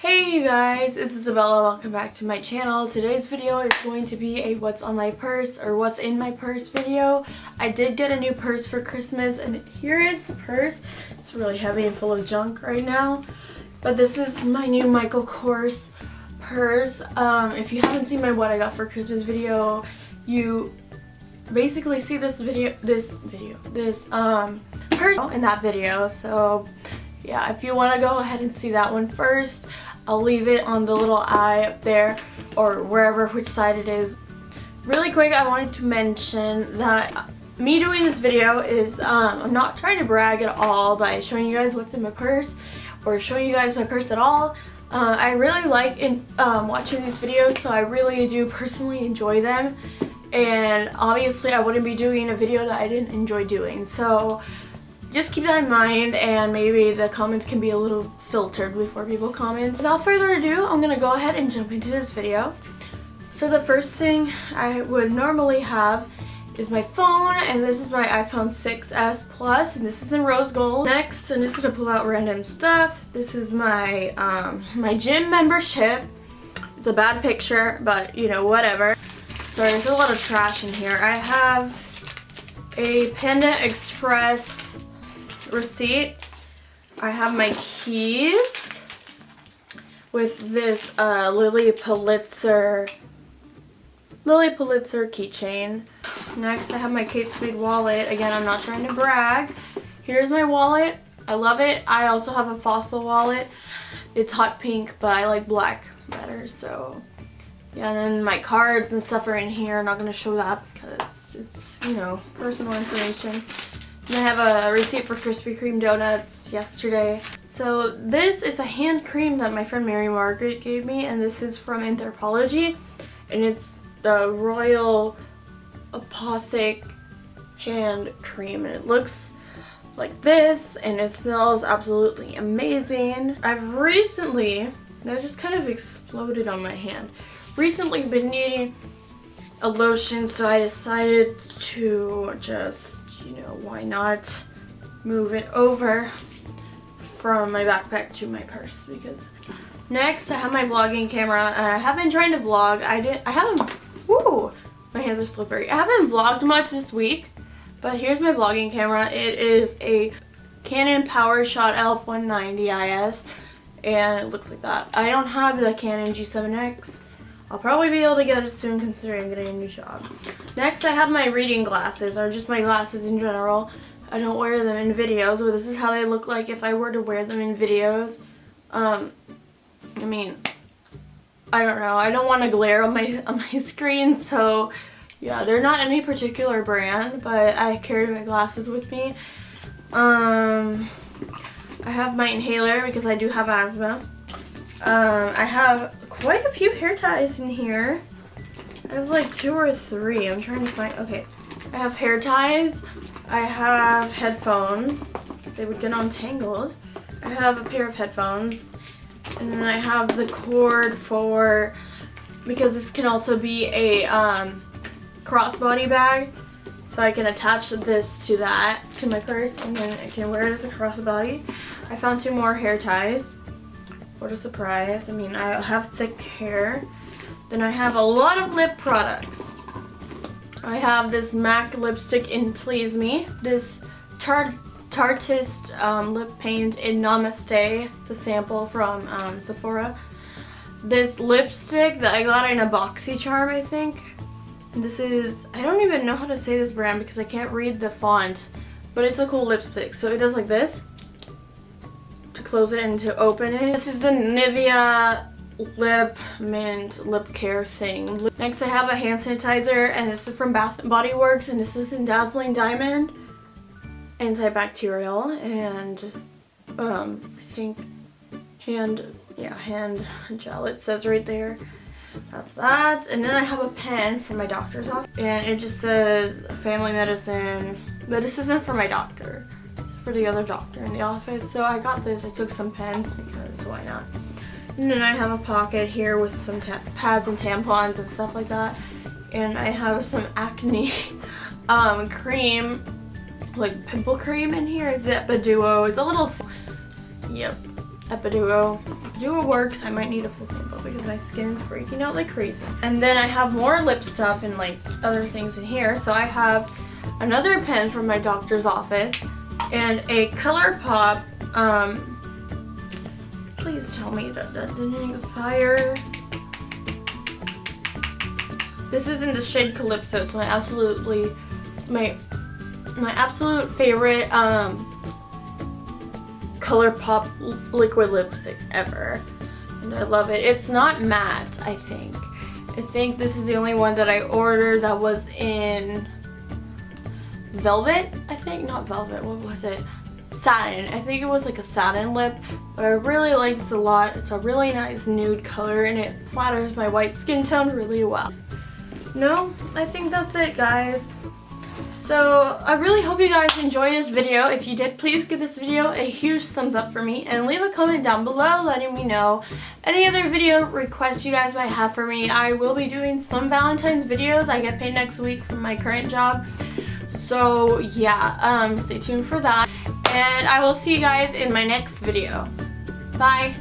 Hey you guys, it's Isabella. Welcome back to my channel. Today's video is going to be a what's on my purse or what's in my purse video. I did get a new purse for Christmas and here is the purse. It's really heavy and full of junk right now. But this is my new Michael Kors purse. Um, if you haven't seen my what I got for Christmas video, you basically see this video, this video, this um, purse in that video. So yeah, if you want to go ahead and see that one first, I'll leave it on the little eye up there or wherever which side it is. Really quick, I wanted to mention that me doing this video is, um, I'm not trying to brag at all by showing you guys what's in my purse or showing you guys my purse at all. Uh, I really like in, um, watching these videos, so I really do personally enjoy them. And obviously I wouldn't be doing a video that I didn't enjoy doing. So just keep that in mind and maybe the comments can be a little filtered before people comment. Without further ado, I'm to go ahead and jump into this video. So the first thing I would normally have is my phone and this is my iPhone 6s Plus and this is in rose gold. Next, I'm just to pull out random stuff. This is my, um, my gym membership. It's a bad picture, but you know, whatever. Sorry, there's a lot of trash in here. I have a Panda Express receipt. I have my keys with this uh, Lilly Pulitzer Lilly Pulitzer keychain. Next, I have my Kate Spade wallet. Again, I'm not trying to brag. Here's my wallet. I love it. I also have a Fossil wallet. It's hot pink, but I like black better, so yeah, and then my cards and stuff are in here. I'm not going to show that because it's, you know, personal information. And I have a receipt for Krispy Kreme donuts yesterday. So this is a hand cream that my friend Mary Margaret gave me and this is from Anthropologie and it's the Royal Apothic hand cream and it looks like this and it smells absolutely amazing. I've recently, that just kind of exploded on my hand, recently been needing a lotion so I decided to just you know, why not move it over from my backpack to my purse because next I have my vlogging camera and I haven't trying to vlog. I did I haven't whoo my hands are slippery. I haven't vlogged much this week but here's my vlogging camera. It is a Canon PowerShot L190 IS and it looks like that. I don't have the Canon G7X I'll probably be able to get it soon considering I'm getting a new job. Next, I have my reading glasses, or just my glasses in general. I don't wear them in videos, but this is how they look like if I were to wear them in videos. Um, I mean, I don't know. I don't want to glare on my, on my screen, so yeah, they're not any particular brand, but I carry my glasses with me. Um, I have my inhaler because I do have asthma. Um, I have quite a few hair ties in here. I have like two or three. I'm trying to find, okay. I have hair ties. I have headphones. They would get untangled. I have a pair of headphones. And then I have the cord for, because this can also be a um, crossbody bag. So I can attach this to that, to my purse, and then I can wear it as a crossbody. I found two more hair ties. What a surprise. I mean, I have thick hair. Then I have a lot of lip products. I have this MAC lipstick in Please Me. This Tarte Tarteist um, lip paint in Namaste. It's a sample from um, Sephora. This lipstick that I got in a BoxyCharm, I think. This is, I don't even know how to say this brand because I can't read the font. But it's a cool lipstick. So it does like this close it and to open it. This is the Nivea lip mint lip care thing. Next I have a hand sanitizer and it's from Bath & Body Works and this is in Dazzling Diamond antibacterial and um, I think hand, yeah, hand gel it says right there. That's that. And then I have a pen from my doctor's office and it just says family medicine, but this isn't for my doctor for the other doctor in the office. So I got this. I took some pens because why not? And then I have a pocket here with some pads and tampons and stuff like that. And I have some acne um, cream, like pimple cream in here. Zepa Duo. It's a little, yep. Epiduo. Epiduo works. I might need a full sample because my skin is breaking out like crazy. And then I have more lip stuff and like other things in here. So I have another pen from my doctor's office and a ColourPop um, please tell me that that didn't expire this is in the shade Calypso. It's my absolutely, it's my, my absolute favorite um, ColourPop liquid lipstick ever. And I love it. It's not matte, I think. I think this is the only one that I ordered that was in velvet, I think. Not velvet, what was it? Satin. I think it was like a satin lip, but I really like this a lot. It's a really nice nude color and it flatters my white skin tone really well no, I think that's it, guys. So, I really hope you guys enjoyed this video. If you did, please give this video a huge thumbs up for me and leave a comment down below letting me know any other video requests you guys might have for me. I will be doing some Valentine's videos. I get paid next week from my current job. So, yeah, um, stay tuned for that. And I will see you guys in my next video. Bye!